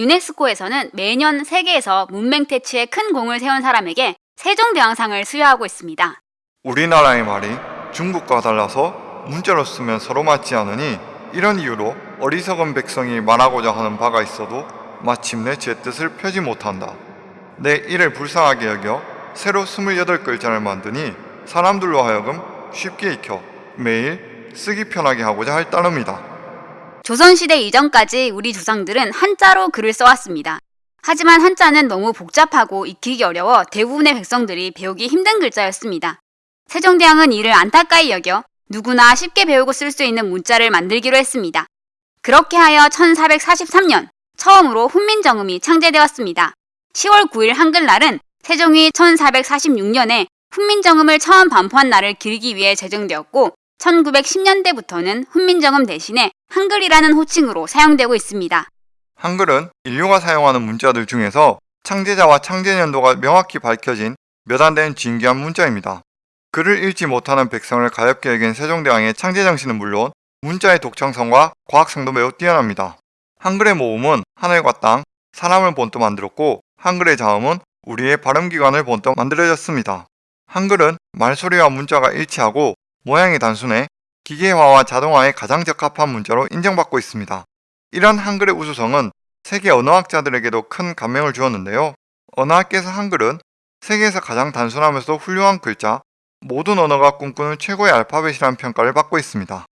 유네스코에서는 매년 세계에서 문맹 퇴치에 큰 공을 세운 사람에게 세종대왕상을 수여하고 있습니다. 우리나라의 말이 중국과 달라서 문자로 쓰면 서로 맞지 않으니 이런 이유로 어리석은 백성이 말하고자 하는 바가 있어도 마침내 제 뜻을 펴지 못한다. 내 이를 불쌍하게 여겨 새로 28글자를 만드니 사람들로 하여금 쉽게 익혀 매일 쓰기 편하게 하고자 할 따름이다. 조선시대 이전까지 우리 조상들은 한자로 글을 써왔습니다. 하지만 한자는 너무 복잡하고 익히기 어려워 대부분의 백성들이 배우기 힘든 글자였습니다. 세종대왕은 이를 안타까이 여겨 누구나 쉽게 배우고 쓸 수 있는 문자를 만들기로 했습니다. 그렇게 하여 1443년 처음으로 훈민정음이 창제되었습니다. 10월 9일 한글날은 세종이 1446년에 훈민정음을 처음 반포한 날을 기리기 위해 제정되었고 1910년대부터는 훈민정음 대신에 한글이라는 호칭으로 사용되고 있습니다. 한글은 인류가 사용하는 문자들 중에서 창제자와 창제년도가 명확히 밝혀진 몇 안 되는 진귀한 문자입니다. 글을 읽지 못하는 백성을 가엽게 여긴 세종대왕의 창제 정신은 물론 문자의 독창성과 과학성도 매우 뛰어납니다. 한글의 모음은 하늘과 땅, 사람을 본떠 만들었고 한글의 자음은 우리의 발음기관을 본떠 만들어졌습니다. 한글은 말소리와 문자가 일치하고 모양이 단순해 기계화와 자동화에 가장 적합한 문자로 인정받고 있습니다. 이런 한글의 우수성은 세계 언어학자들에게도 큰 감명을 주었는데요. 언어학계에서 한글은 세계에서 가장 단순하면서도 훌륭한 글자, 모든 언어가 꿈꾸는 최고의 알파벳이라는 평가를 받고 있습니다.